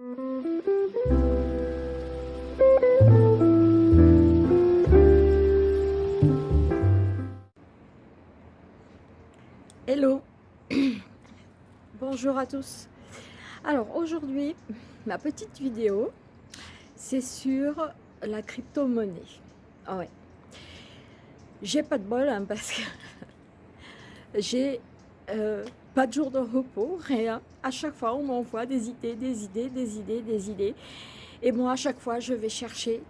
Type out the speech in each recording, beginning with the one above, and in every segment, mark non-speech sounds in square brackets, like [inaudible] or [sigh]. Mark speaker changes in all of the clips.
Speaker 1: Hello Bonjour à tous Alors aujourd'hui, ma petite vidéo, c'est sur la crypto-monnaie. Ah ouais. J'ai pas de bol hein, parce que [laughs] j'ai euh, pas de jour de repos, rien. À chaque fois, on m'envoie des idées, des idées, des idées, des idées. Et moi, à chaque fois, je vais chercher.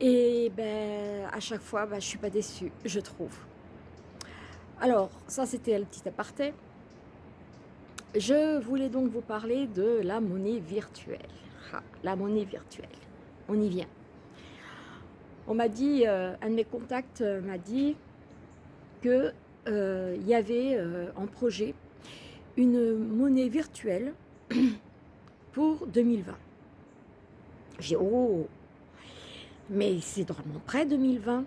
Speaker 1: Et ben, à chaque fois, ben, je suis pas déçue, je trouve. Alors, ça, c'était le petit aparté. Je voulais donc vous parler de la monnaie virtuelle. Ah, la monnaie virtuelle, on y vient. On m'a dit, euh, un de mes contacts euh, m'a dit qu'il euh, y avait en projet une monnaie virtuelle [clears throat] pour 2020. J'ai oh, mais c'est drôlement près 2020.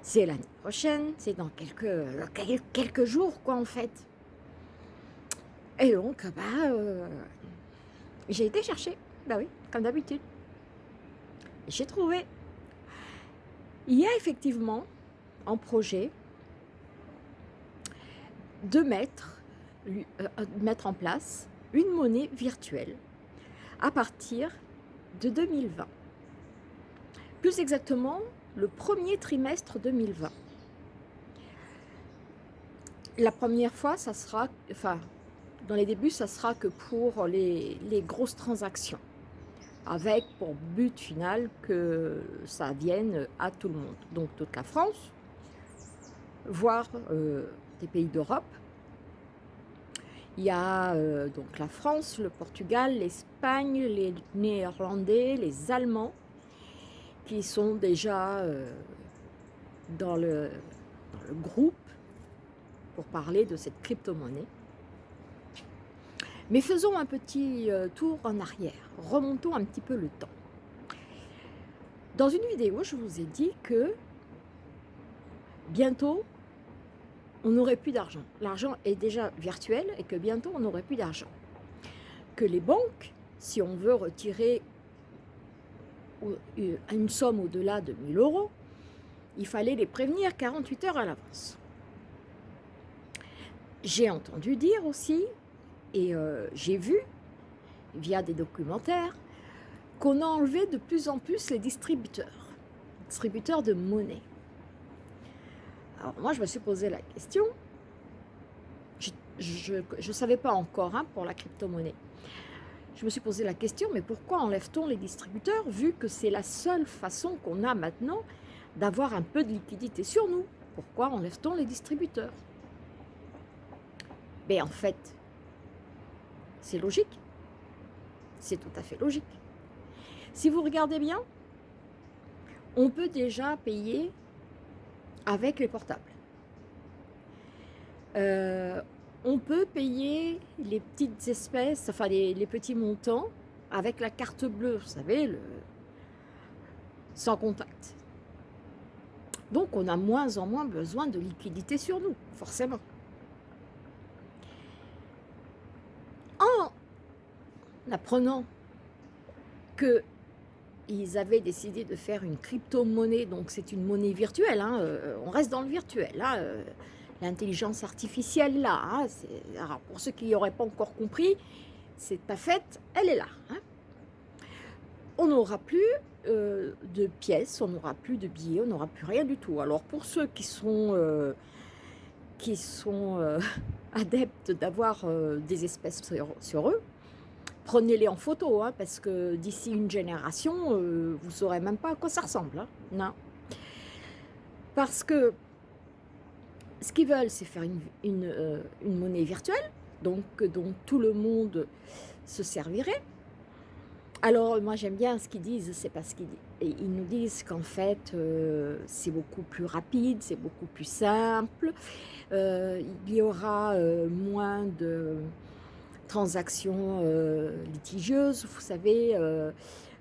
Speaker 1: C'est l'année prochaine, c'est dans quelques, quelques jours quoi en fait. Et donc, bah, euh, j'ai été chercher, bah oui, comme d'habitude. J'ai trouvé. Il y a effectivement en projet de mettre, euh, mettre en place une monnaie virtuelle à partir de 2020. Plus exactement, le premier trimestre 2020. La première fois, ça sera, enfin, dans les débuts, ça sera que pour les, grosses transactions, avec pour but final que ça vienne à tout le monde. Donc toute la France, voire euh, des pays d'Europe. Il y a euh, donc la France, le Portugal, l'Espagne, les Néerlandais, les Allemands, qui sont déjà euh, dans, le, dans, le, groupe pour parler de cette crypto-monnaie. Mais faisons un petit euh, tour en arrière, remontons un petit peu le temps. Dans une vidéo, je vous ai dit que bientôt, on n'aurait plus d'argent. L'argent est déjà virtuel et que bientôt, on n'aurait plus d'argent. Que les banques, si on veut retirer euh, une somme au-delà de 1000 euros, il fallait les prévenir 48 heures à l'avance. J'ai entendu dire aussi, et euh, j'ai vu, via des documentaires, qu'on a enlevé de plus en plus les distributeurs, distributeurs de monnaie. Alors moi, je me suis posé la question, je ne savais pas encore hein, pour la crypto-monnaie, je me suis posé la question, mais pourquoi enlève-t-on les distributeurs vu que c'est la seule façon qu'on a maintenant d'avoir un peu de liquidité sur nous? Pourquoi enlève-t-on les distributeurs? Mais en fait, c'est logique. C'est tout à fait logique. Si vous regardez bien, on peut déjà payer avec les portables. Euh, on peut payer les petites espèces, enfin les, petits montants avec la carte bleue, vous savez, le, sans contact. Donc on a moins en moins besoin de liquidité sur nous, forcément. En apprenant que ils avaient décidé de faire une crypto-monnaie, donc c'est une monnaie virtuelle, hein, euh, on reste dans le virtuel, hein, euh, l'intelligence artificielle là. Hein, pour ceux qui n'auraient pas encore compris, c'est pas faite, elle est là. On n'aura plus euh, de pièces, on n'aura plus de billets, on n'aura plus rien du tout. Alors pour ceux qui sont, [laughs] adeptes d'avoir des espèces sur, eux, prenez-les en photo, hein, parce que d'ici une génération, vous ne saurez même pas à quoi ça ressemble. non. Parce que ce qu'ils veulent, c'est faire une, euh, monnaie virtuelle, donc dont tout le monde se servirait. Alors, moi, j'aime bien ce qu'ils disent, c'est parce qu'ils ils nous disent qu'en fait, euh, c'est beaucoup plus rapide, c'est beaucoup plus simple, euh, il y aura moins de transactions litigieuses, vous savez,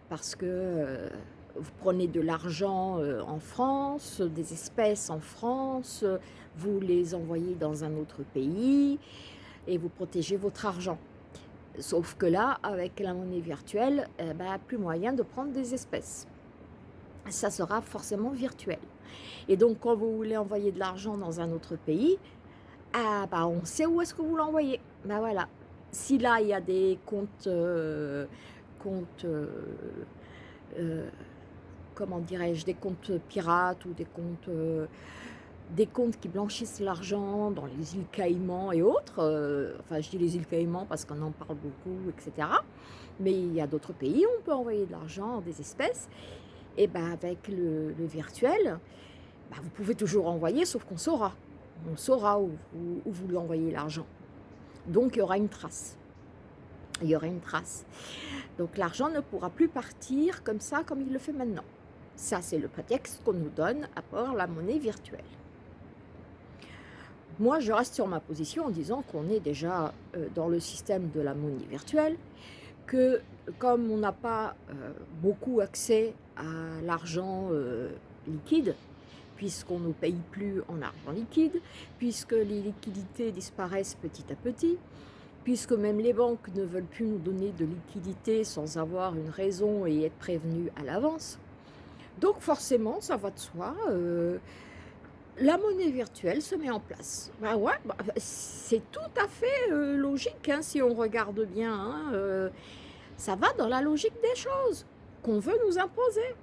Speaker 1: parce que vous prenez de l'argent en France, des espèces en France, vous les envoyez dans un autre pays et vous protégez votre argent. Sauf que là, avec la monnaie virtuelle, eh ben, plus moyen de prendre des espèces. Ça sera forcément virtuel. Et donc, quand vous voulez envoyer de l'argent dans un autre pays, ah, bah, on sait où est-ce que vous l'envoyez. Ben voilà. Si là, il y a des comptes, euh, euh, euh, comment dirais-je, des comptes pirates ou des comptes des comptes qui blanchissent l'argent dans les îles Caïmans et autres. Enfin, je dis les îles Caïmans parce qu'on en parle beaucoup, etc. Mais il y a d'autres pays où on peut envoyer de l'argent, des espèces. Et ben avec le, virtuel, ben, vous pouvez toujours envoyer, sauf qu'on saura. On saura où vous lui envoyez l'argent. Donc, il y aura une trace. Il y aura une trace. Donc, l'argent ne pourra plus partir comme ça, comme il le fait maintenant. Ça, c'est le prétexte qu'on nous donne à part la monnaie virtuelle. Moi, je reste sur ma position en disant qu'on est déjà euh, dans le système de la monnaie virtuelle, que comme on n'a pas euh, beaucoup accès à l'argent euh, liquide, puisqu'on ne paye plus en argent liquide, puisque les liquidités disparaissent petit à petit, puisque même les banques ne veulent plus nous donner de liquidités sans avoir une raison et être prévenues à l'avance. Donc forcément, ça va de soi, la monnaie virtuelle se met en place. Bah bah, c'est tout à fait euh, logique hein, si on regarde bien. Hein, euh, ça va dans la logique des choses qu'on veut nous imposer.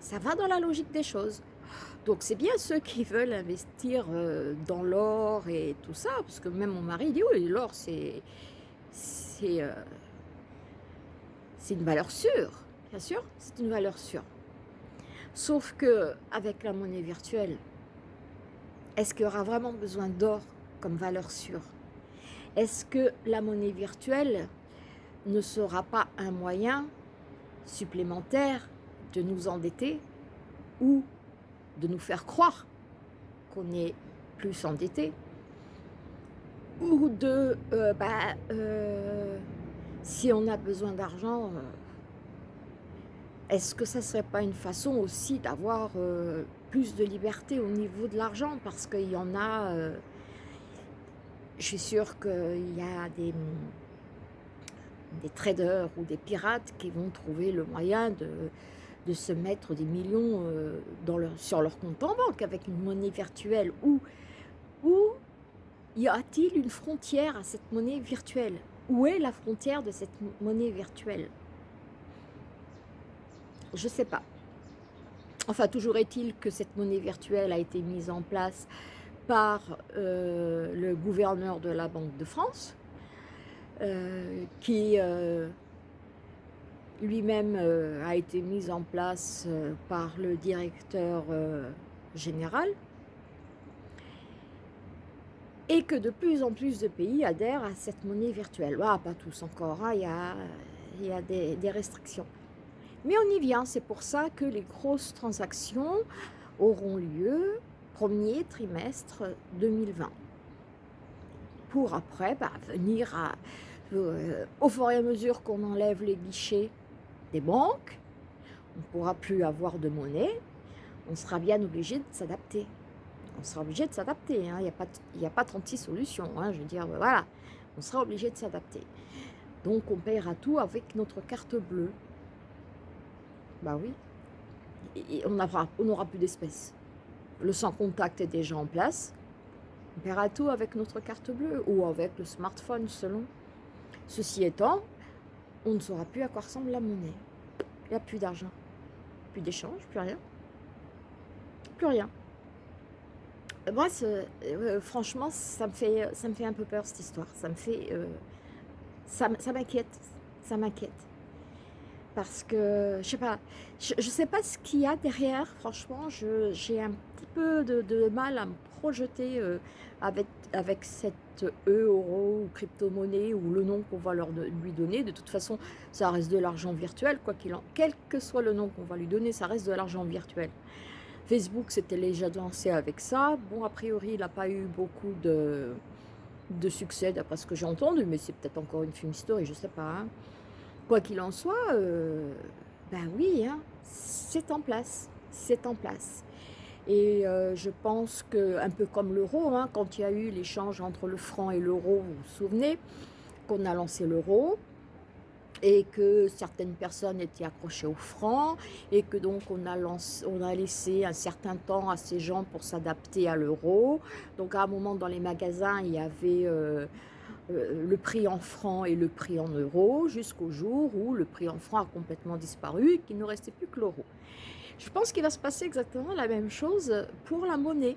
Speaker 1: Ça va dans la logique des choses. Donc c'est bien ceux qui veulent investir euh, dans l'or et tout ça, parce que même mon mari dit oui, l'or c'est c'est une valeur sûre, bien sûr, c'est une valeur sûre. Sauf que avec la monnaie virtuelle, est-ce qu'il y aura vraiment besoin d'or comme valeur sûre? Est-ce que la monnaie virtuelle ne sera pas un moyen supplémentaire de nous endetter ou de nous faire croire qu'on est plus endetté. Ou de, euh, bah, euh, si on a besoin d'argent, euh, est-ce que ça ne serait pas une façon aussi d'avoir plus de liberté au niveau de l'argent? Parce qu'il y en a, je suis sûre qu'il y a des, des traders ou des pirates qui vont trouver le moyen de, de se mettre des millions euh, sur leur compte en banque avec une monnaie virtuelle. Ou, ou y a-t-il une frontière à cette monnaie virtuelle? Où est la frontière de cette monnaie virtuelle? Je ne sais pas. Enfin, toujours est-il que cette monnaie virtuelle a été mise en place par euh, le gouverneur de la Banque de France, euh, qui lui-même a été mise en place par le directeur général, et que de plus en plus de pays adhèrent à cette monnaie virtuelle. Ah, pas tous encore, hein, il y a, des restrictions. Mais on y vient, c'est pour ça que les grosses transactions auront lieu premier trimestre 2020. Pour après bah, venir euh, au fur et à mesure qu'on enlève les guichets des banques, on ne pourra plus avoir de monnaie, on sera bien obligé de s'adapter. On sera obligé de s'adapter, hein. il n'y a, pas 36 solutions, hein. je veux dire, voilà, on sera obligé de s'adapter. Donc on paiera tout avec notre carte bleue. Bah oui. On n'aura plus d'espèces. Le sans contact est déjà en place. On paiera tout avec notre carte bleue ou avec le smartphone selon. Ceci étant, on ne saura plus à quoi ressemble la monnaie. Il n'y a plus d'argent. Plus d'échange, plus rien. Plus rien. Moi, euh, franchement, ça me, fait, ça me fait un peu peur cette histoire. Ça. Euh, ça m'inquiète. Ça m'inquiète parce que, je sais pas, je, sais pas ce qu'il y a derrière, franchement, j'ai un petit peu de, mal à me projeter euh, avec, avec cette euro ou crypto-monnaie ou le nom qu'on va leur, lui donner. De toute façon, ça reste de l'argent virtuel, quoi qu'il en... Quel que soit le nom qu'on va lui donner, ça reste de l'argent virtuel. Facebook s'était déjà lancé avec ça. Bon, a priori, il n'a pas eu beaucoup de, de succès, d'après ce que j'ai entendu, mais c'est peut-être encore une film story, je sais pas. Hein. Quoi qu'il en soit, euh, ben oui, hein, c'est en place, c'est en place. Et euh, je pense que, un peu comme l'euro, hein, quand il y a eu l'échange entre le franc et l'euro, vous vous souvenez, qu'on a lancé l'euro et que certaines personnes étaient accrochées au franc et que donc on a, laissé un certain temps à ces gens pour s'adapter à l'euro. Donc à un moment dans les magasins, il y avait euh, euh, le prix en francs et le prix en euros jusqu'au jour où le prix en francs a complètement disparu et qu'il ne restait plus que l'euro. Je pense qu'il va se passer exactement la même chose pour la monnaie.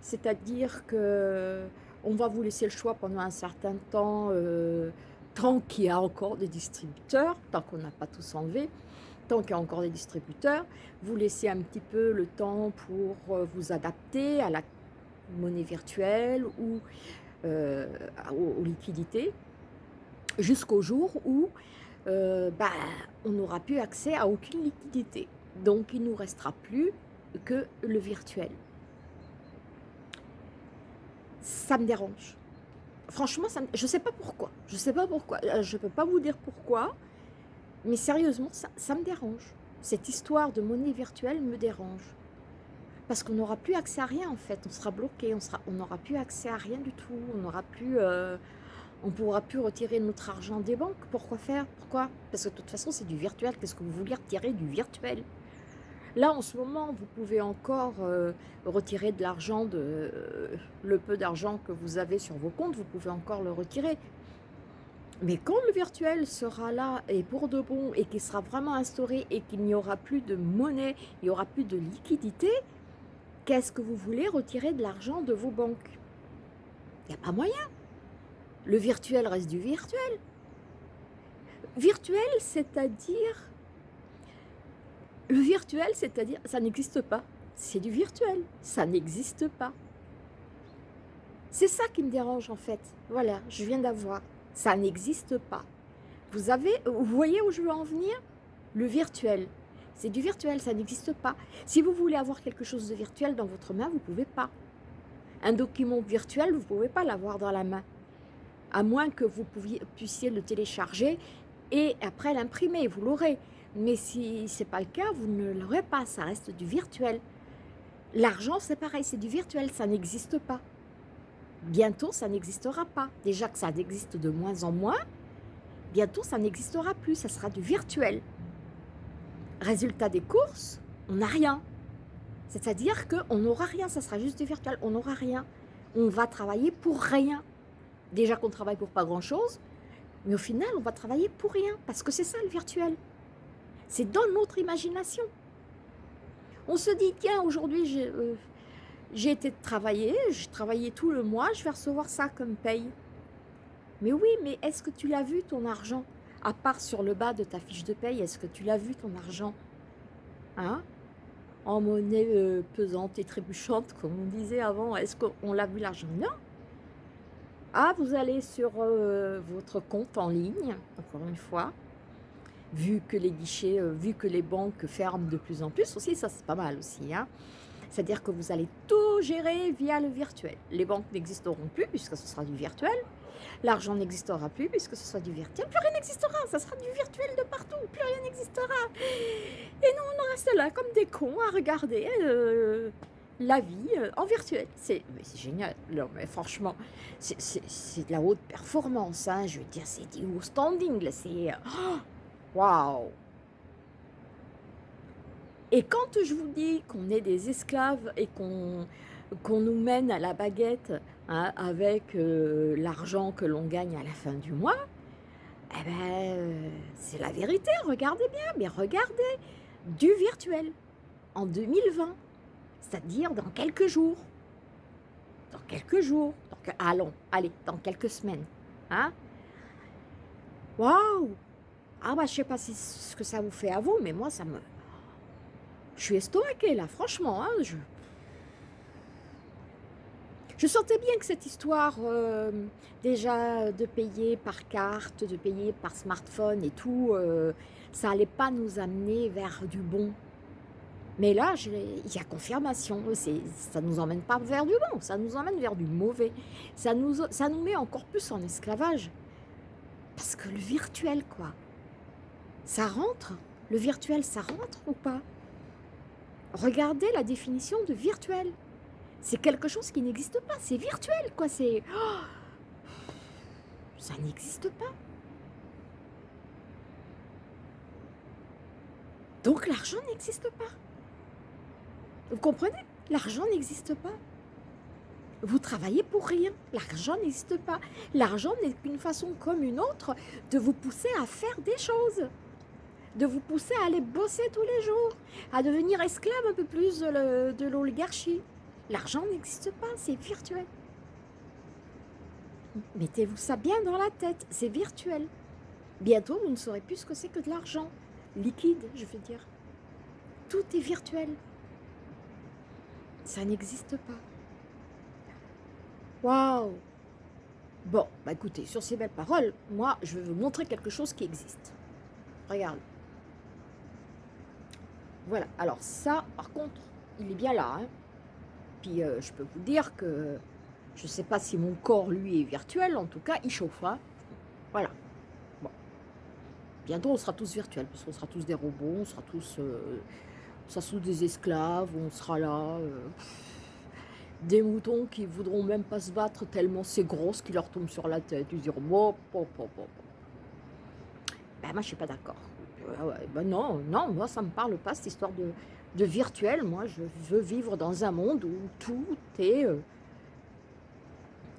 Speaker 1: C'est-à-dire que on va vous laisser le choix pendant un certain temps euh, tant qu'il y a encore des distributeurs, tant qu'on n'a pas tous enlevé, tant qu'il y a encore des distributeurs, vous laissez un petit peu le temps pour euh, vous adapter à la monnaie virtuelle ou euh, aux, liquidités, jusqu'au jour où euh, bah, on n'aura plus accès à aucune liquidité. Donc il ne nous restera plus que le virtuel. Ça me dérange franchement, je ne sais pas pourquoi. Je ne sais pas pourquoi. Euh, je ne peux pas vous dire pourquoi. Mais sérieusement, ça, me dérange. Cette histoire de monnaie virtuelle me dérange. Parce qu'on n'aura plus accès à rien en fait. On sera bloqué. On n'aura plus accès à rien du tout. On n'aura plus... Euh, on pourra plus retirer notre argent des banques. Pourquoi faire? Pourquoi? Parce que de toute façon, c'est du virtuel. Qu'est-ce que vous voulez retirer du virtuel? Là, en ce moment, vous pouvez encore euh, retirer de l'argent, euh, le peu d'argent que vous avez sur vos comptes, vous pouvez encore le retirer. Mais quand le virtuel sera là et pour de bon et qu'il sera vraiment instauré et qu'il n'y aura plus de monnaie, il n'y aura plus de liquidité, qu'est-ce que vous voulez retirer de l'argent de vos banques? Il n'y a pas moyen. Le virtuel reste du virtuel. Virtuel, c'est-à-dire le virtuel, c'est-à-dire, ça n'existe pas. C'est du virtuel, ça n'existe pas. C'est ça qui me dérange en fait. Voilà, je viens d'avoir. Ça n'existe pas. Vous avez, vous voyez où je veux en venir? Le virtuel. C'est du virtuel, ça n'existe pas. Si vous voulez avoir quelque chose de virtuel dans votre main, vous ne pouvez pas. Un document virtuel, vous ne pouvez pas l'avoir dans la main. À moins que vous puissiez le télécharger et après l'imprimer, vous l'aurez. Mais si ce n'est pas le cas, vous ne l'aurez pas, ça reste du virtuel. L'argent, c'est pareil, c'est du virtuel, ça n'existe pas. Bientôt, ça n'existera pas. Déjà que ça existe de moins en moins, bientôt, ça n'existera plus, ça sera du virtuel. Résultat des courses, on n'a rien. C'est-à-dire qu'on n'aura rien, ça sera juste du virtuel, on n'aura rien. On va travailler pour rien. Déjà qu'on travaille pour pas grand-chose, mais au final, on va travailler pour rien, parce que c'est ça le virtuel. C'est dans notre imagination. On se dit, tiens, aujourd'hui, j'ai euh, été travailler, j'ai travaillé tout le mois, je vais recevoir ça comme paye. Mais oui, mais est-ce que tu l'as vu ton argent? À part sur le bas de ta fiche de paye, est-ce que tu l'as vu ton argent? Hein? En monnaie euh, pesante et trébuchante, comme on disait avant, est-ce qu'on l'a vu l'argent? Non. Ah, vous allez sur euh, votre compte en ligne, encore une fois, vu que les guichets, euh, vu que les banques ferment de plus en plus aussi, ça c'est pas mal aussi. Hein. C'est-à-dire que vous allez tout gérer via le virtuel. Les banques n'existeront plus puisque ce sera du virtuel. L'argent n'existera plus puisque ce sera du virtuel. Plus rien n'existera, ça sera du virtuel de partout. Plus rien n'existera. Et nous, on reste là comme des cons à regarder euh, la vie euh, en virtuel. C'est génial. Non, mais franchement, c'est de la haute performance. Hein. Je veux dire, c'est du standing. C'est... Oh, Waouh Et quand je vous dis qu'on est des esclaves et qu'on nous mène à la baguette hein, avec euh, l'argent que l'on gagne à la fin du mois, eh ben, euh, c'est la vérité, regardez bien, mais regardez, du virtuel, en 2020, c'est-à-dire dans quelques jours, dans quelques jours, allons, allez, dans quelques semaines, hein Waouh ah bah je sais pas si ce que ça vous fait à vous, mais moi ça me... Je suis estomaquée là, franchement. Hein. Je sentais bien que cette histoire, euh, déjà de payer par carte, de payer par smartphone et tout, euh, ça allait pas nous amener vers du bon. Mais là, il y a confirmation. Ça ne nous emmène pas vers du bon, ça nous emmène vers du mauvais. Ça nous, ça nous met encore plus en esclavage. Parce que le virtuel, quoi. Ça rentre? Le virtuel, ça rentre ou pas? Regardez la définition de virtuel. C'est quelque chose qui n'existe pas, c'est virtuel, quoi. C'est... Ça n'existe pas. Donc l'argent n'existe pas. Vous comprenez? L'argent n'existe pas. Vous travaillez pour rien. L'argent n'existe pas. L'argent n'est qu'une façon comme une autre de vous pousser à faire des choses. De vous pousser à aller bosser tous les jours. À devenir esclave un peu plus de l'oligarchie. L'argent n'existe pas, c'est virtuel. Mettez-vous ça bien dans la tête, c'est virtuel. Bientôt, vous ne saurez plus ce que c'est que de l'argent. Liquide, je veux dire. Tout est virtuel. Ça n'existe pas. Waouh Bon, bah écoutez, sur ces belles paroles, moi, je vais vous montrer quelque chose qui existe. Regarde. Voilà, alors ça, par contre, il est bien là. Hein. Puis, euh, je peux vous dire que je ne sais pas si mon corps, lui, est virtuel. En tout cas, il chauffe. Hein. Voilà. Bon. Bientôt, on sera tous virtuels, parce qu'on sera tous des robots, on sera tous, euh, des esclaves, on sera là. Euh, des moutons qui voudront même pas se battre tellement c'est gros ce qui leur tombe sur la tête. Ils diront, bon, bon, bon, bon. Ben, moi, je suis pas d'accord. ben non, non, moi, ça me parle pas, cette histoire de, de virtuel. Moi, je veux vivre dans un monde où tout est... Euh,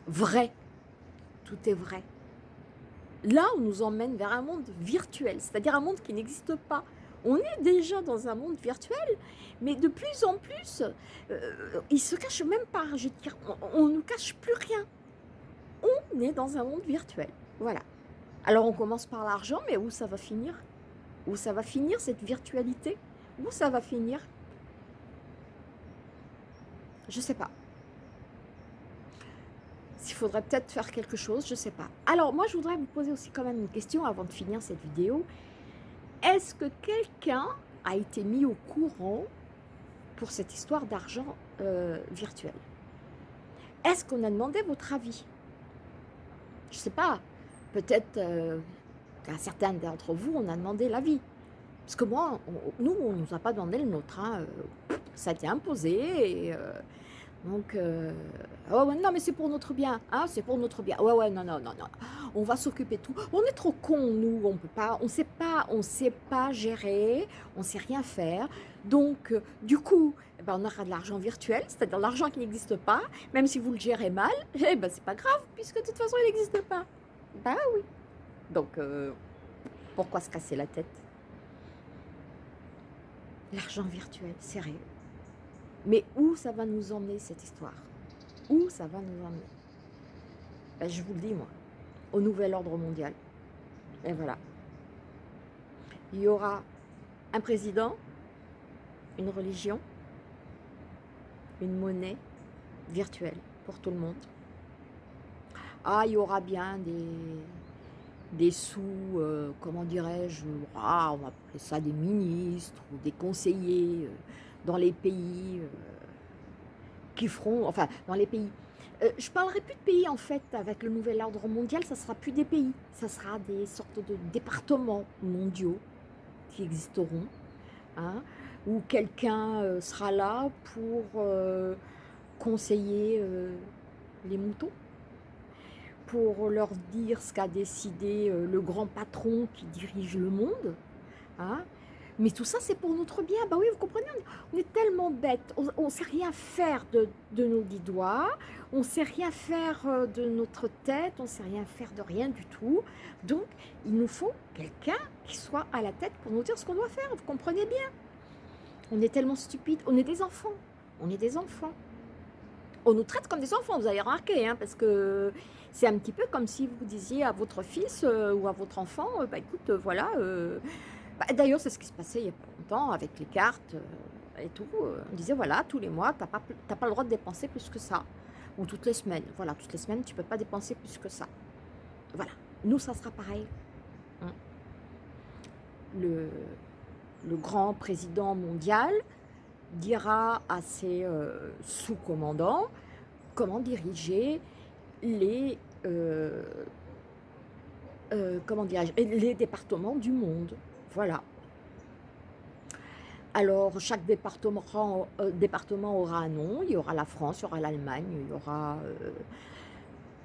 Speaker 1: vrai. Tout est vrai. Là, on nous emmène vers un monde virtuel, c'est-à-dire un monde qui n'existe pas. On est déjà dans un monde virtuel, mais de plus en plus, euh, il se cache même pas. Je on ne nous cache plus rien. On est dans un monde virtuel. Voilà. Alors, on commence par l'argent, mais où ça va finir? Où ça va finir, cette virtualité? Où ça va finir? Je sais pas. Il faudrait peut-être faire quelque chose, je ne sais pas. Alors, moi, je voudrais vous poser aussi quand même une question avant de finir cette vidéo. Est-ce que quelqu'un a été mis au courant pour cette histoire d'argent euh, virtuel? Est-ce qu'on a demandé votre avis? Je ne sais pas. Peut-être euh, qu'à certains d'entre vous, on a demandé l'avis. Parce que moi, nous, on ne nous a pas demandé le nôtre. Hein. Ça a été imposé et... Donc, euh, non, mais c'est pour notre bien, hein, c'est pour notre bien. Ouais, ouais, non, non, non, non. On va s'occuper de tout. On est trop cons, nous, on peut pas, on sait pas, on sait pas gérer, on sait rien faire. Donc, euh, du coup, eh ben, on aura de l'argent virtuel, c'est-à-dire l'argent qui n'existe pas, même si vous le gérez mal, eh ben, c'est pas grave, puisque de toute façon, il n'existe pas. Bah oui. Donc, euh, pourquoi se casser la tête? L'argent virtuel, sérieux. Mais où ça va nous emmener cette histoire? Où ça va nous emmener? Ben, Je vous le dis moi, au nouvel ordre mondial. Et voilà. Il y aura un président, une religion, une monnaie virtuelle pour tout le monde. Ah, il y aura bien des, des sous, euh, comment dirais-je, ah, on va appeler ça des ministres ou des conseillers, euh, dans les pays euh, qui feront, enfin, dans les pays. Euh, je parlerai plus de pays, en fait, avec le nouvel ordre mondial, ça sera plus des pays, ça sera des sortes de départements mondiaux qui existeront, hein, où quelqu'un sera là pour conseiller les moutons, pour leur dire ce qu'a décidé le grand patron qui dirige le monde, hein, mais tout ça, c'est pour notre bien. Bah oui, vous comprenez, on est tellement bêtes. On ne sait rien faire de, nos dix doigts. On ne sait rien faire euh, de notre tête. On ne sait rien faire de rien du tout. Donc, il nous faut quelqu'un qui soit à la tête pour nous dire ce qu'on doit faire. Vous comprenez bien? On est tellement stupides. On est des enfants. On est des enfants. On nous traite comme des enfants, vous avez remarqué, hein, parce que c'est un petit peu comme si vous disiez à votre fils euh, ou à votre enfant, euh, bah écoute, voilà... Bah, d'ailleurs, c'est ce qui se passait il y a pas longtemps avec les cartes euh, et tout. Euh, on disait, voilà, tous les mois, tu n'as pas, le droit de dépenser plus que ça. Ou toutes les semaines. Voilà, toutes les semaines, tu ne peux pas dépenser plus que ça. Voilà. Nous, ça sera pareil. Hein. Le, grand président mondial dira à ses euh, sous-commandants comment diriger les, comment les départements du monde. Voilà. Alors, chaque département, euh, aura un nom. Il y aura la France, il y aura l'Allemagne, il y aura... Euh,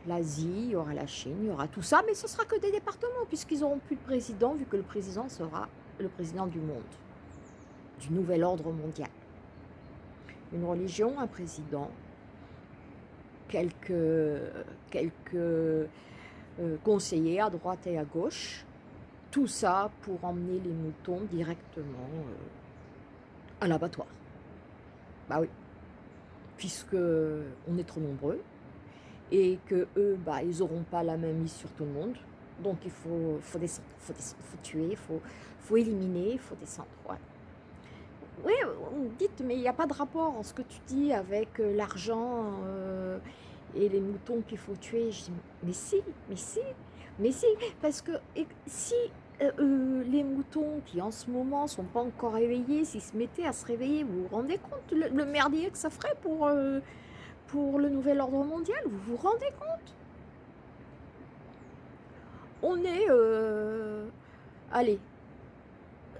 Speaker 1: l'Asie, il y aura la Chine, il y aura tout ça, mais ce sera que des départements, puisqu'ils n'auront plus de président, vu que le président sera le président du monde, du nouvel ordre mondial. Une religion, un président, quelques, euh, conseillers à droite et à gauche, tout ça pour emmener les moutons directement euh, à l'abattoir. Bah oui, puisque on est trop nombreux, et que eux, bah, ils n'auront pas la même mise sur tout le monde. Donc il faut, tuer, il faut, faut éliminer, il faut descendre. Oui, vous dites, mais il n'y a pas de rapport en ce que tu dis avec euh, l'argent euh, et les moutons qu'il faut tuer. Je dis, mais si, mais si, mais si, parce que si euh, les moutons qui en ce moment sont pas encore réveillés, s'ils se mettaient à se réveiller, vous vous rendez compte le, merdier que ça ferait pour pour le nouvel ordre mondial, vous vous rendez compte? On est, euh, allez,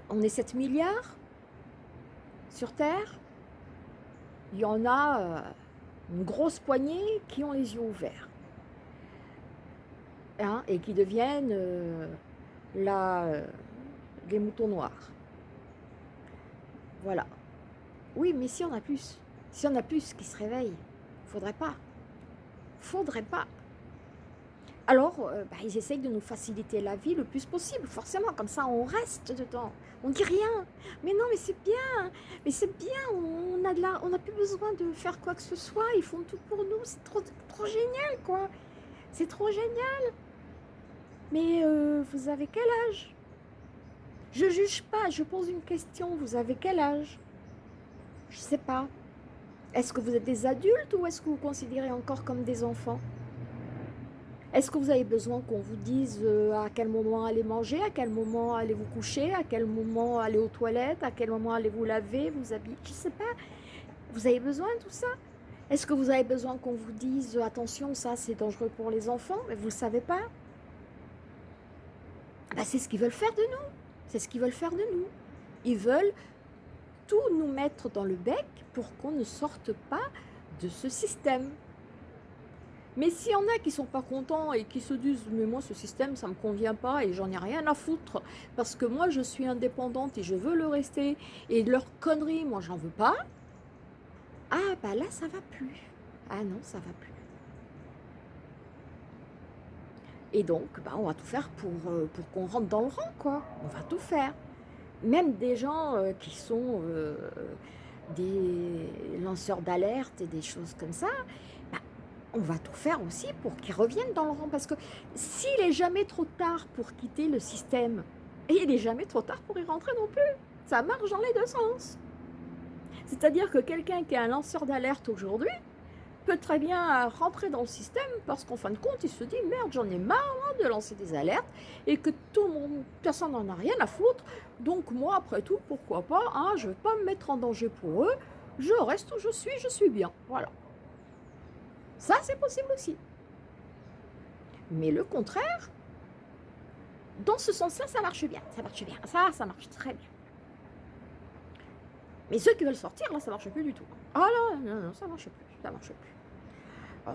Speaker 1: on est 7 milliards sur Terre. Il y en a euh, une grosse poignée qui ont les yeux ouverts. Hein, et qui deviennent euh, les moutons noirs. Voilà. Oui, mais si on a plus, si on a plus qui se réveillent, Faudrait pas. Faudrait pas. Alors, euh, bah, ils essayent de nous faciliter la vie le plus possible, forcément, comme ça on reste dedans. On dit rien. Mais non, mais c'est bien. Mais c'est bien, on a, de la, on n'a plus besoin de faire quoi que ce soit. Ils font tout pour nous. C'est trop, génial, quoi. C'est trop génial. Mais euh, vous avez quel âge? Je juge pas, je pose une question. Vous avez quel âge? Je sais pas. Est-ce que vous êtes des adultes ou est-ce que vous vous considérez encore comme des enfants? Est-ce que vous avez besoin qu'on vous dise euh, à quel moment aller manger, à quel moment allez vous coucher, à quel moment aller aux toilettes, à quel moment allez vous laver, vous habiller? Je ne sais pas. Vous avez besoin de tout ça? Est-ce que vous avez besoin qu'on vous dise euh, attention, ça c'est dangereux pour les enfants? Mais vous ne le savez pas bah, C'est ce qu'ils veulent faire de nous. C'est ce qu'ils veulent faire de nous. Ils veulent tout nous mettre dans le bec pour qu'on ne sorte pas de ce système. Mais s'il y en a qui sont pas contents et qui se disent « mais moi ce système ça me convient pas et j'en ai rien à foutre parce que moi je suis indépendante et je veux le rester et leur conneries moi j'en veux pas », ah bah là ça va plus. Ah non ça va plus. Et donc bah, on va tout faire pour, euh, qu'on rentre dans le rang quoi. On va tout faire même des gens euh, qui sont euh, des lanceurs d'alerte et des choses comme ça, on va tout faire aussi pour qu'ils reviennent dans le rang. Parce que s'il est jamais trop tard pour quitter le système, et il n'est jamais trop tard pour y rentrer non plus. Ça marche dans les deux sens. C'est-à-dire que quelqu'un qui est un lanceur d'alerte aujourd'hui, peut très bien rentrer dans le système parce qu'en fin de compte, il se dit merde, j'en ai marre de lancer des alertes et que tout le monde, personne n'en a rien à foutre. Donc moi, après tout, pourquoi pas, hein, je ne vais pas me mettre en danger pour eux. Je reste où je suis, je suis bien. Voilà. Ça, c'est possible aussi. Mais le contraire, dans ce sens-là, ça marche bien. Ça marche bien. Ça, ça marche très bien. Mais ceux qui veulent sortir, là, ça marche plus du tout. Ah non, non, non, ça marche plus. Ça marche plus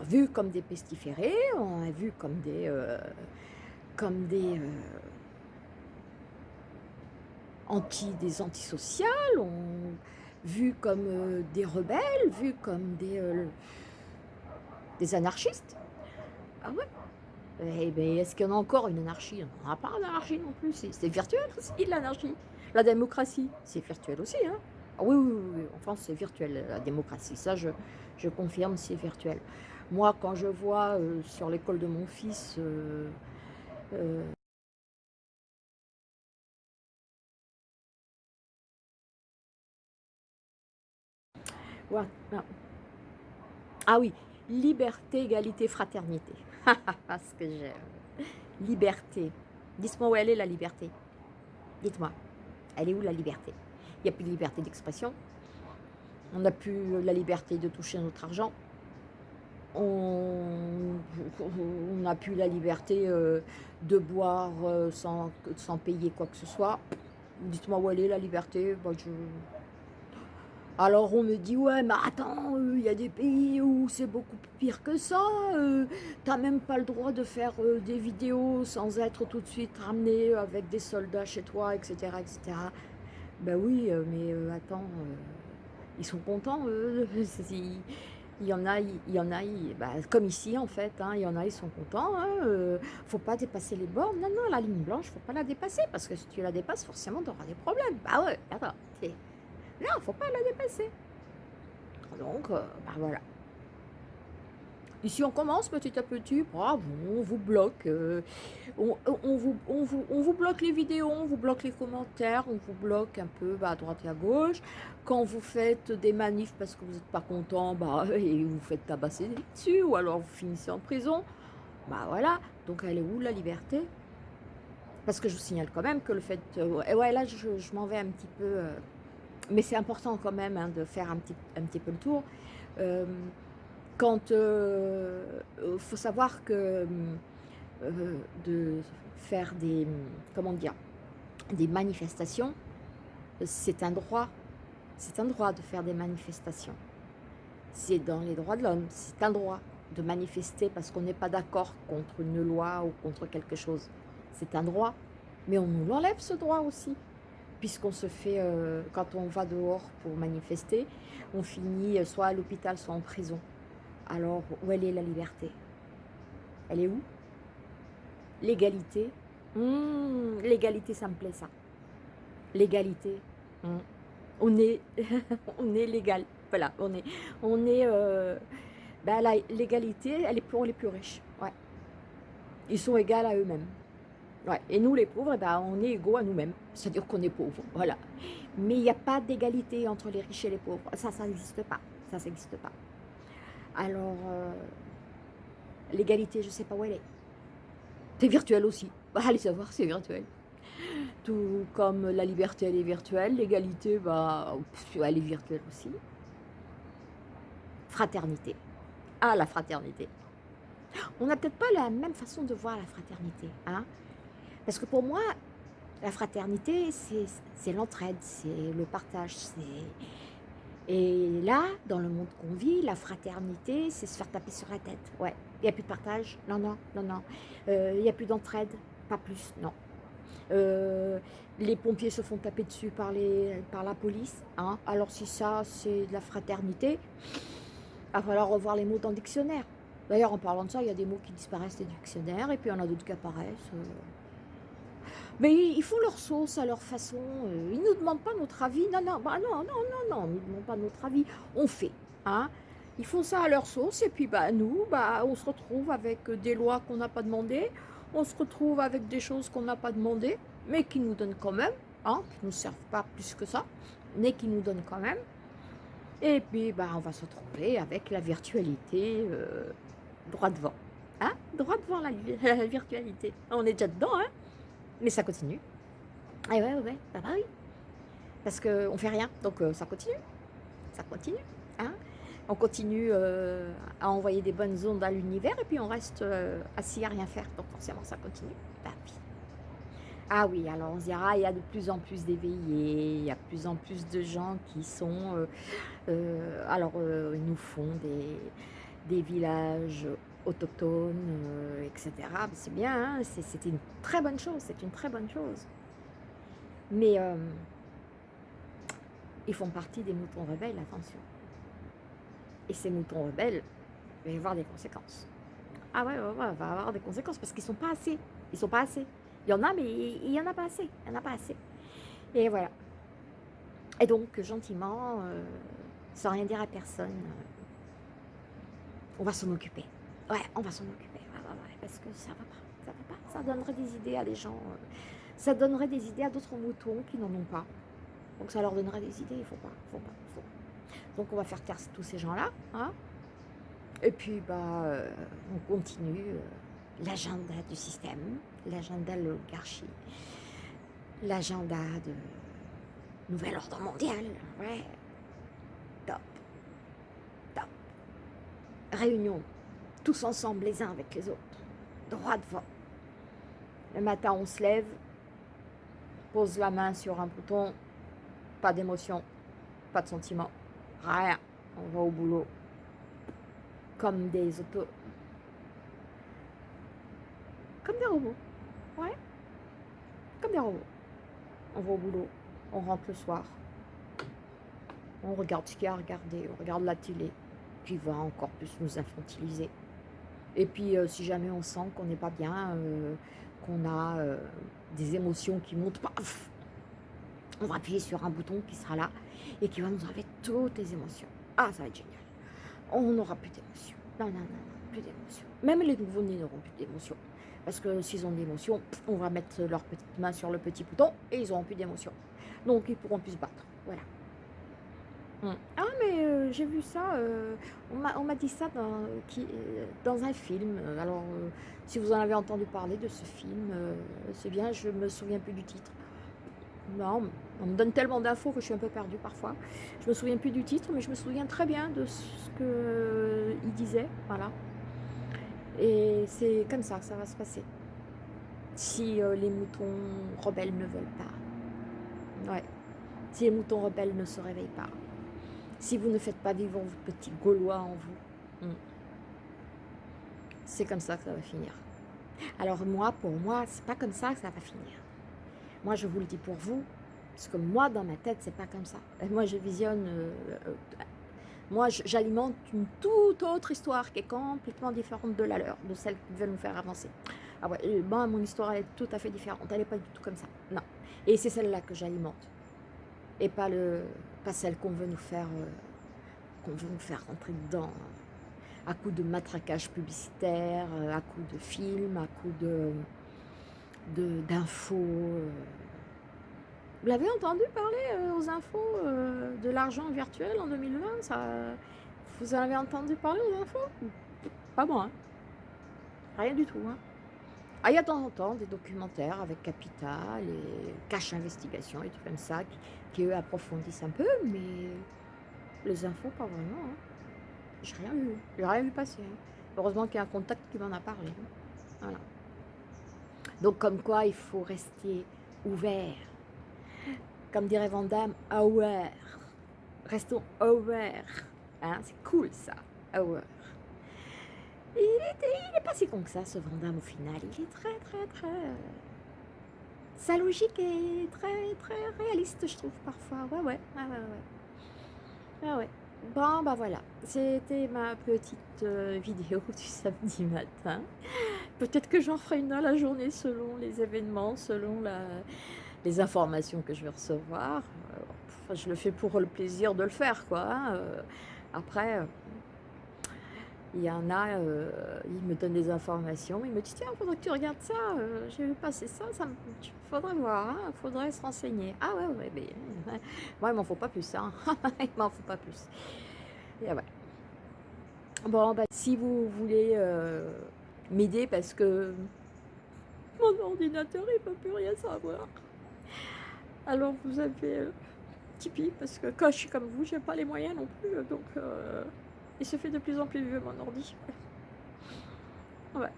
Speaker 1: vu comme des pestiférés, on a vu comme des, euh, comme des, euh, anti, des antisociales, on, vu comme euh, des rebelles, vu comme des, des anarchistes. Ah ouais eh bien, est-ce qu'il y en a encore une anarchie? On n'a pas d'anarchie non plus, c'est virtuel aussi l'anarchie. La démocratie, c'est virtuel aussi. Hein ah oui, oui, oui, en France c'est virtuel la démocratie, ça je, je confirme, c'est virtuel. Moi, quand je vois euh, sur l'école de mon fils... Euh, euh, ah oui, liberté, égalité, fraternité. Ce que j'aime. Liberté. Dites-moi où elle est la liberté. Dites-moi, elle est où la liberté? Il n'y a plus de liberté d'expression. On n'a plus la liberté de toucher notre argent on, n'a plus la liberté euh, de boire euh, sans, sans, payer quoi que ce soit. Dites-moi où elle est la liberté? Bah, je... Alors on me dit, ouais, mais attends, il y a des pays où c'est beaucoup pire que ça. Tu T'as même pas le droit de faire des vidéos sans être tout de suite ramené avec des soldats chez toi, etc. etc. Ben oui, mais attends, ils sont contents, eux. [laughs] Il y en a, il y en a bah, comme ici en fait, hein, il y en a, ils sont contents. Hein, euh, faut pas dépasser les bornes. Non, non, la ligne blanche, faut pas la dépasser parce que si tu la dépasses, forcément, tu auras des problèmes. Bah ouais, attends, non, faut pas la dépasser. Donc, euh, bah voilà. Ici, on commence petit à petit, bravo, on vous bloque, euh, on, vous, bloque les vidéos, on vous bloque les commentaires, on vous bloque un peu bah, à droite et à gauche. Quand vous faites des manifs parce que vous n'êtes pas content, bah, [laughs] et vous faites tabasser dessus, ou alors vous finissez en prison, bah voilà. Donc elle est où la liberté? Parce que je vous signale quand même que le fait... Euh, ouais, là, je, m'en vais un petit peu... Euh, mais c'est important quand même hein, de faire un petit, un petit peu le tour. Quand il euh, euh, faut savoir que euh, de faire des comment dire des manifestations c'est un droit c'est un droit de faire des manifestations. C'est dans les droits de l'homme c'est un droit de manifester parce qu'on n'est pas d'accord contre une loi ou contre quelque chose. C'est un droit mais on nous l'enlève ce droit aussi puisqu'on se fait, quand on va dehors pour manifester, on finit soit à l'hôpital, soit en prison. Alors, où elle est la liberté? Elle est où? L'égalité? Hmm, L'égalité, ça me plaît ça. L'égalité. Hmm. On est, [laughs] on est légal. Voilà, on est, on est. Euh, ben, l'égalité, elle est pour les plus riches. Ouais. Ils sont égaux à eux-mêmes. Et nous, les pauvres, eh ben, on est égaux à nous-mêmes. C'est-à-dire qu'on est pauvres. Voilà. Mais il n'y a pas d'égalité entre les riches et les pauvres. Ça, ça n'existe pas. Ça, n'existe pas. Alors, euh, l'égalité, je ne sais pas où elle est. C'est virtuel aussi. [laughs] Allez savoir, c'est virtuel. Tout comme la liberté, elle est virtuelle. L'égalité, bah, elle est virtuelle aussi. Fraternité. Ah, la fraternité. On n'a peut-être pas la même façon de voir la fraternité. Hein Parce que pour moi, la fraternité, c'est l'entraide, c'est le partage, et là, dans le monde qu'on vit, la fraternité, c'est se faire taper sur la tête. Ouais, il n'y a plus de partage. Non, non, non, non. Euh, il n'y a plus d'entraide. Pas plus, non. Euh, les pompiers se font taper dessus par, les, par la police. Hein. Alors si ça, c'est de la fraternité, il va falloir revoir les mots dans le dictionnaire. D'ailleurs, en parlant de ça, il y a des mots qui disparaissent des dictionnaires et puis il y en a d'autres qui apparaissent. Euh. Mais ils font leur sauce à leur façon. Euh, ils ne nous demandent pas notre avis. Non, non, bah non, non, non, non, ils ne nous demandent pas notre avis. On fait. Hein ils font ça à leur sauce et puis bah, nous, bah, on se retrouve avec des lois qu'on n'a pas demandées. On se retrouve avec des choses qu'on n'a pas demandées, mais qui nous donnent quand même, hein, qui ne nous servent pas plus que ça, mais qui nous donnent quand même. Et puis, bah, on va se retrouver avec la virtualité euh, droit devant. Hein droit devant la, [laughs] la virtualité. On est déjà dedans, hein mais ça continue. Ah ouais, ouais, bah, bah oui. Parce qu'on ne fait rien, donc euh, ça continue. Ça continue. Hein on continue euh, à envoyer des bonnes ondes à l'univers et puis on reste euh, assis à rien faire. Donc forcément, ça continue. Bah, ah oui, alors on se dira, il y a de plus en plus d'éveillés, il y a de plus en plus de gens qui sont... alors, ils nous font des, des villages autochtones, euh, etc. C'est bien, hein, c'est une très bonne chose, c'est une très bonne chose. Mais euh, ils font partie des moutons rebelles, attention. Et ces moutons rebelles, il va y avoir des conséquences. Ah ouais, ouais, va avoir des conséquences parce qu'ils sont pas assez. Ils sont pas assez. Il y en a, mais il y en a pas assez. Il y en a pas assez. Et voilà. Et donc, gentiment, euh, sans rien dire à personne, on va s'en occuper. Ouais, on va s'en occuper. parce que ça va pas. Ça va pas. Ça donnerait des idées à des gens. Euh, ça donnerait des idées à d'autres moutons qui n'en ont pas. Donc ça leur donnerait des idées. Il faut pas. Faut pas. Faut. Donc on va faire taire tous ces gens-là. Hein Et puis, bah, euh, on continue euh, l'agenda du système, l'agenda de l'oligarchie, l'agenda de nouvel ordre mondial. Ouais. Top. Top. Réunion tous ensemble, les uns avec les autres, droit devant. Le matin, on se lève, pose la main sur un bouton, pas d'émotion, pas de sentiment, Rien. On va au boulot. Comme des autos. Comme des robots. Ouais. Comme des robots. On va au boulot. On rentre le soir. On regarde ce qu'il y a à regarder. On regarde la télé. Qui va encore plus nous infantiliser. Et puis, euh, si jamais on sent qu'on n'est pas bien, euh, qu'on a euh, des émotions qui montent, paf, on va appuyer sur un bouton qui sera là et qui va nous enlever toutes les émotions. Ah, ça va être génial. On n'aura plus d'émotions. Non, non, non, non, plus d'émotions. Même les nouveaux-nés n'auront plus d'émotions. Parce que s'ils ont des émotions, on va mettre leur petite main sur le petit bouton et ils n'auront plus d'émotions. Donc, ils pourront plus se battre. Voilà. Hum. Ah, mais euh, j'ai vu ça, euh, on m'a dit ça dans, euh, dans un film. Alors, si vous en avez entendu parler de ce film, c'est bien, je me souviens plus du titre. Non, on me donne tellement d'infos que je suis un peu perdue parfois. Je me souviens plus du titre, mais je me souviens très bien de ce qu'il disait, voilà. Et c'est comme ça que ça va se passer. Si euh, les moutons rebelles ne veulent pas. Ouais. Si les moutons rebelles ne se réveillent pas. Si vous ne faites pas vivre vos petits Gaulois en vous. Hmm. C'est comme ça que ça va finir. Alors moi, pour moi, c'est pas comme ça que ça va finir. Moi, je vous le dis pour vous, parce que moi, dans ma tête, c'est pas comme ça. moi, je visionne... Euh, euh, moi, j'alimente une toute autre histoire qui est complètement différente de la leur, de celle qui veulent nous faire avancer. Ah ouais, moi, mon histoire, elle est tout à fait différente. Elle n'est pas du tout comme ça. Non. Et c'est celle-là que j'alimente. Et pas, le, pas celle qu'on veut nous faire... Euh, qu'on veut nous faire rentrer dedans à coup de matraquage publicitaire, à coup de films, à coup de d'infos. Euh. Vous l'avez entendu parler euh, aux infos euh, de l'argent virtuel en 2020 ça, Vous en avez entendu parler aux infos? Pas moi. Hein. Rien du tout. Hein. Ah, il y a de temps en temps des documentaires avec Capital et Cache Investigation et tout comme ça qui, eux approfondissent un peu, mais les infos pas vraiment. Hein. J'ai rien vu. J'ai rien vu passer. Heureusement qu'il y a un contact qui m'en a parlé. Voilà. Donc comme quoi il faut rester ouvert. Comme dirait Vandame, aware. Restons aware. Hein, c'est cool ça, aware. Il est, pas si con que ça, ce Vandame, au final. Il est très, très, très... Sa logique est très, très réaliste, je trouve, parfois. Ouais, ouais, ouais, ouais, ouais. Bon, bah voilà. C'était ma petite euh, vidéo [laughs] du samedi matin. Peut-être que j'en ferai une dans la journée selon les événements, selon les informations que je vais recevoir. je le fais pour le plaisir de le faire, quoi. Hein. Euh, après, il y en a, euh, il me donne des informations, il me dit tiens, il faudrait que tu regardes ça, euh, j'ai vu passer ça, ça faudrait voir, il hein, faudrait se renseigner. Ah ouais, ouais, mais [laughs] moi il m'en faut pas plus, hein. [laughs] il m'en faut pas plus. Et ouais. Bon, bah, si vous voulez m'aider parce que mon ordinateur il peut plus rien savoir. Alors vous avez euh, Tipeee parce que quand je suis comme vous, j'ai pas les moyens non plus, donc euh, il se fait de plus en plus vieux mon ordi. Ouais.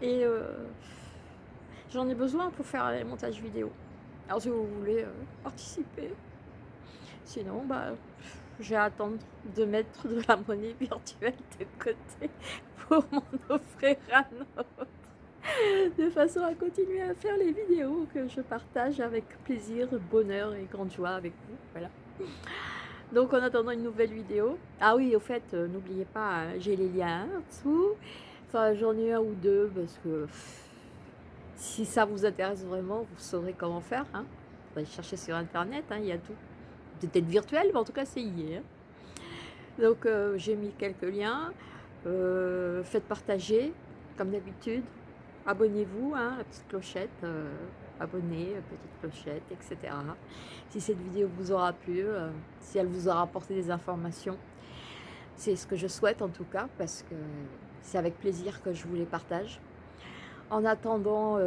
Speaker 1: Et euh, j'en ai besoin pour faire les montages vidéo. Alors si vous voulez euh, participer, sinon bah je vais attendre de mettre de la monnaie virtuelle de côté pour m'en offrir un autre. De façon à continuer à faire les vidéos que je partage avec plaisir, bonheur et grande joie avec vous. Voilà. Donc en attendant une nouvelle vidéo. Ah oui, au fait, euh, n'oubliez pas, hein, j'ai les liens en dessous. J'en ai un ou deux parce que si ça vous intéresse vraiment, vous saurez comment faire. Hein. Vous allez chercher sur internet, hein, il y a tout. Peut-être virtuel, mais en tout cas c'est hier. Donc euh, j'ai mis quelques liens. Euh, faites partager, comme d'habitude. Abonnez-vous, hein, la petite clochette, euh, abonnez, petite clochette, etc. Si cette vidéo vous aura plu, euh, si elle vous aura apporté des informations, c'est ce que je souhaite en tout cas, parce que c'est avec plaisir que je vous les partage. En attendant,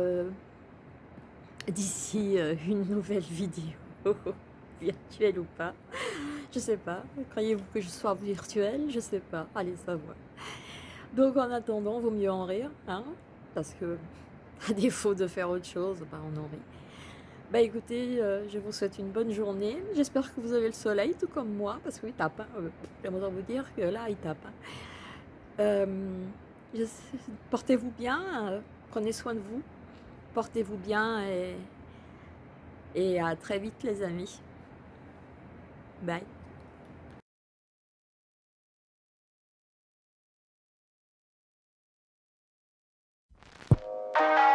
Speaker 1: d'ici une nouvelle vidéo, [laughs] virtuelle ou pas, je sais pas. Croyez-vous que je sois virtuelle? Je sais pas. Allez savoir. Donc en attendant, vaut mieux en rire, hein Parce que [laughs] à défaut de faire autre chose, bah, on en rit. Bah écoutez, euh, je vous souhaite une bonne journée. J'espère que vous avez le soleil, tout comme moi, parce qu'il tape. Euh, J'aimerais vous dire que là, il tape. hein. Euh, Portez-vous bien, prenez soin de vous, portez-vous bien et, et à très vite les amis. Bye. Bye.